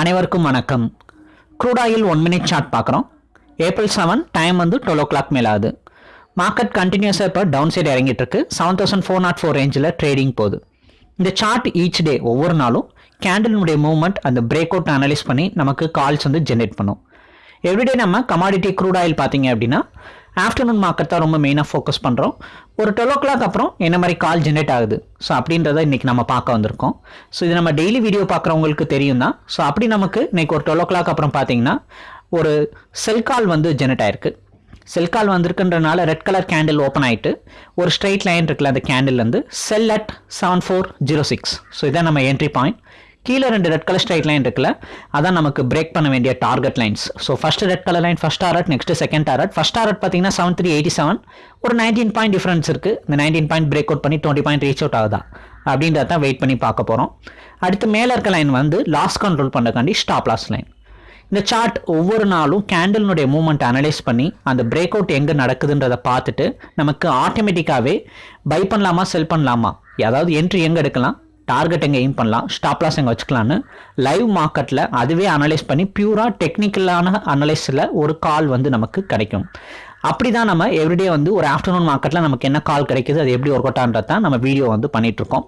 அனைவருக்கும் வணக்கம். Crude oil one minute chart பார்க்குறோம். ஏப்ரல் செவன் டைம் வந்து டுவெல் ஓ கிளாக் மேலே ஆகுது. மார்க்கெட் கண்டினியூஸாக இப்போ டவுன் சைடு இறங்கிட்டு இருக்கு seven thousand four nought four ரேஞ்சில் ட்ரேடிங் போகுது. இந்த சார்ட் ஈச் டே ஒவ்வொரு நாளும் கேண்டலினுடைய மூவ்மெண்ட் அந்த பிரேக் அவுட் அனலைஸ் பண்ணி நமக்கு கால்ஸ் வந்து ஜென்ரேட் பண்ணும். எவ்ரிடே நம்ம கமாடிட்டி க்ரூட் ஆயில் பார்த்தீங்க அப்படின்னா ஆஃப்டர்நூன் மார்க்கெட் தான் ரொம்ப மெயினாக ஃபோக்கஸ் பண்ணுறோம் ஒரு டுவெல் ஓ கிளாக் அப்புறம் என்ன மாதிரி கால் ஜென்ரேட் ஆகுது? ஸோ அப்படின்றத இன்றைக்கி நம்ம பார்க்க வந்திருக்கோம். ஸோ இது நம்ம டெய்லி வீடியோ பார்க்குறவங்களுக்கு தெரியும் தான் ஸோ அப்படி நமக்கு இன்றைக்கி ஒரு டுவெல் ஓ கிளாக் அப்புறம் பார்த்தீங்கன்னா ஒரு செல் கால் வந்து ஜென்ரேட் ஆயிருக்கு. செல் கால் வந்திருக்குன்றனால ரெட் கலர் கேண்டில் ஓப்பன் ஆகிட்டு ஒரு ஸ்ட்ரைட் லைன் இருக்குல்ல அந்த கேண்டில் வந்து sell at seven four zero six so இதான் நம்ம என்ட்ரி பாயிண்ட் கீழே ரெண்டு ரெட் கலர் ஸ்ட்ரைட் லைன் இருக்குல்ல அதான் நமக்கு பிரேக் பண்ண வேண்டிய target lines so first red colour line first target next second target first target பார்த்தீங்கன்னா செவன் த்ரீ எயிட்டி செவன் ஒரு நைன்டீன் பாயிண்ட் டிஃபரன்ஸ் இருக்குது இந்த நைன்டீன் பாயிண்ட் பிரேக் அவுட் பண்ணி டுவெண்ட்டி பாயிண்ட் ரீச் அவுட் ஆகுதா? அப்படின்றத தான் வெயிட் பண்ணி பார்க்க போகிறோம் அடுத்து மேலே இருக்க லைன் வந்து லாஸ் கண்ட்ரோல் பண்ணக்காண்டி ஸ்டாப் லாஸ் லைன் இந்த சார்ட் ஒவ்வொரு நாளும் கேண்டில்னுடைய மூமெண்ட் அனலைஸ் பண்ணி அந்த பிரேக் அவுட் எங்கே நடக்குதுன்றதை பார்த்துட்டு நமக்கு ஆட்டோமேட்டிக்காகவே பை பண்ணலாமா செல் பண்ணலாமா? அதாவது என்ட்ரி எங்கே எடுக்கலாம்? டார்கெட் எங்கே எய்ம் பண்ணலாம் ஸ்டாப் லாஸ் எங்கே வச்சுக்கலான்னு லைவ் மார்க்கெட்டில் அதுவே அனலைஸ் பண்ணி பியூராக டெக்னிக்கலான அனலைஸில் ஒரு கால் வந்து நமக்கு கிடைக்கும். அப்படி தான் நம்ம எவ்ரிடே வந்து ஒரு ஆஃப்டர்நூன் மார்க்கெட்டில் நமக்கு என்ன கால் கிடைக்குது அது எப்படி ஒர்க் அவுட் ஆன்றது தான் நம்ம வீடியோ வந்து பண்ணிகிட்ருக்கோம்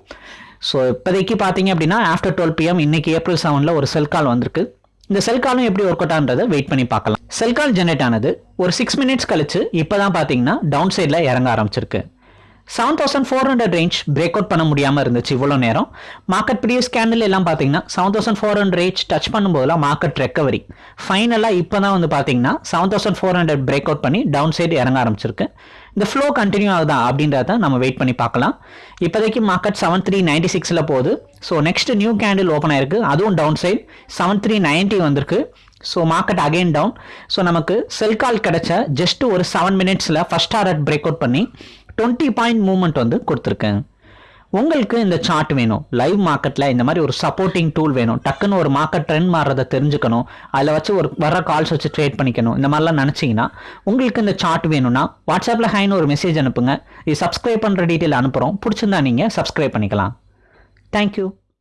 ஸோ இப்போதைக்கு பார்த்தீங்க அப்படின்னா ஆஃப்டர் டுவெல் பிஎம் இன்னைக்கு ஏப்ரல் செவனில் ஒரு செல் கால் வந்திருக்கு. இந்த செல் காலும் எப்படி ஒர்க் அவுட் ஆன்றதை வெயிட் பண்ணி பார்க்கலாம். செல் கால் ஜென்ரேட் ஆனது ஒரு சிக்ஸ் மினிட்ஸ் கழிச்சு இப்போ தான் பார்த்தீங்கன்னா டவுன் சைடில் இறங்க ஆரம்பிச்சிருக்கு. Seven thousand four hundred range break out பண்ண முடியாமல் இருந்துச்சு இவ்வளோ நேரம். மார்க்கெட் ப்ரீவியஸ் கேண்டில் எல்லாம் பார்த்தீங்கன்னா seven thousand four hundred range touch பண்ணும்போதெல்லாம் market recovery ஃபைனலாக இப்போ தான் வந்து பார்த்தீங்கன்னா seven thousand four hundred break out பண்ணி டவுன் சைடு இறங்க ஆரம்பிச்சிருக்கு. இந்த ஃப்ளோ கண்டினியூ ஆகுதா அப்படின்றத நம்ம வெயிட் பண்ணி பார்க்கலாம். இப்போதைக்கு மார்க்கெட் செவன் த்ரீ நைன்டி சிக்ஸில் போகுது. So next new candle open ஆயிருக்கு. அதுவும் down side seven three ninety வந்திருக்கு. So market again down so நமக்கு செல் கால் கிடைச்ச ஜஸ்ட் ஒரு செவன் மினிட்ஸில் ஃபஸ்ட் டாரட் பிரேக் அவுட் பண்ணி டுவெண்ட்டி பாயிண்ட் மூவ்மெண்ட் வந்து கொடுத்துருக்கேன். உங்களுக்கு இந்த சார்ட் வேணும். லைவ் மார்க்கெட்டில் இந்த மாதிரி ஒரு சப்போர்ட்டிங் டூல் வேணும். டக்குன்னு ஒரு மார்க்கெட் ட்ரெண்ட் மாறுறதை தெரிஞ்சுக்கணும். அதில் வச்சு ஒரு வர கால்ஸ் வச்சு ட்ரேட் பண்ணிக்கணும். இந்த மாதிரிலாம் நினச்சிங்கன்னா உங்களுக்கு இந்த சார்ட் வேணும்னா வாட்ஸ்அப்பில் ஹைன்னு ஒரு மெசேஜ் அனுப்புங்க. இது சப்ஸ்கிரைப் பண்ணுற டீட்டெயில் அனுப்புகிறோம் பிடிச்சிருந்தா நீங்கள் சப்ஸ்கிரைப் பண்ணிக்கலாம். தேங்க்யூ